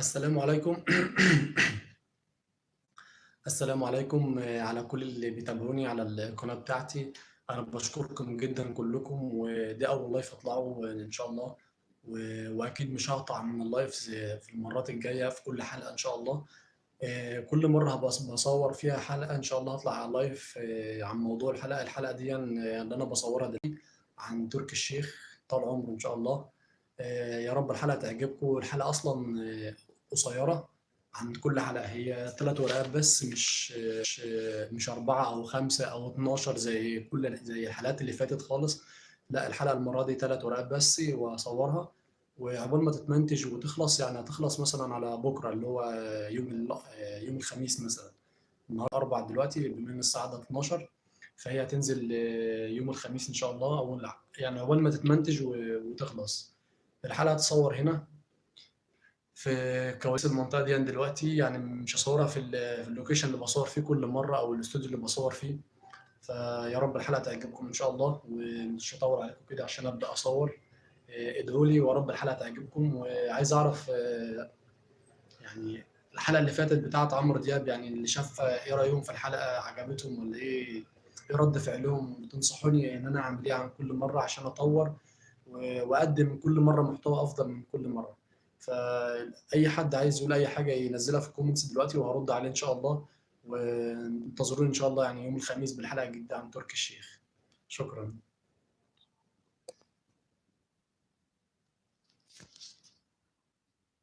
السلام عليكم. السلام عليكم على كل اللي بيتابعوني على القناة بتاعتي. أنا باشكركم جدًا كلكم، ودي أول live أطلعه إن شاء الله، و وأكيد مش هاقطع من الlives في المرات الجاية في كل حلقة إن شاء الله، كل ص باصوّر فيها حلقة إن شاء الله هاطلع على live عن موضوع الحلقة، الحلقة ديًّا اللي أنا باصوّرها دلوقتي عن تركي الشيخ طال عمره إن شاء الله، يا رب الحلقة تعجبكم، الحلقة أصلًا قصيرة عن كل حلقة، هي 3 ورقات بس مش مش مش 4 أو 5 أو 12 زي كل زي الحلقات اللي فاتت خالص، لأ الحلقة المرة دي 3 ورقات بس وهاصوّرها، وعقبال ما تتمنتج وتخلص يعني هتخلص مثلًا على بُكرة اللي هو يوم يوم الخميس مثلًا، النهارده الأربع دلوقتي بما الساعة دلوقتي 12 فهي هتنزل يوم الخميس إن شاء الله. ال يعني عقبال ما تتمنتج وتخلص. الحلقة هتتصوّر هنا. في كواليس المنطقة ديًّا دلوقتي، يعني مش هاصوّرها في ال في الlocation اللي باصوّر فيه كل مرة أو الإستوديو اللي باصوّر فيه، فيا رب الحلقة تعجبكم إن شاء الله، ومش هاطوّل عليكم كده عشان أبدأ أصوّر، آآ ادعوا لي ويا رب الحلقة تعجبكم، وعايز أعرف يعني الحلقة اللي فاتت بتاعة عمرو دياب يعني اللي شافها إيه رأيهم في الحلقة، عجبتهم والّا إيه، إيه رد فعلهم، تنصحوني إن أنا أعمل إيه عن كل مرة عشان أطوّر و وأقدّم كل مرة محتوى أفضل من كل مرة، فأي حد عايز يقول أي حاجة ينزّلها في الcomments دلوقتي وهارُد عليه إن شاء الله، وانتظروني إن شاء الله يعني يوم الخميس بالحلقة الجديدة عن تركي الشيخ، شكرًا.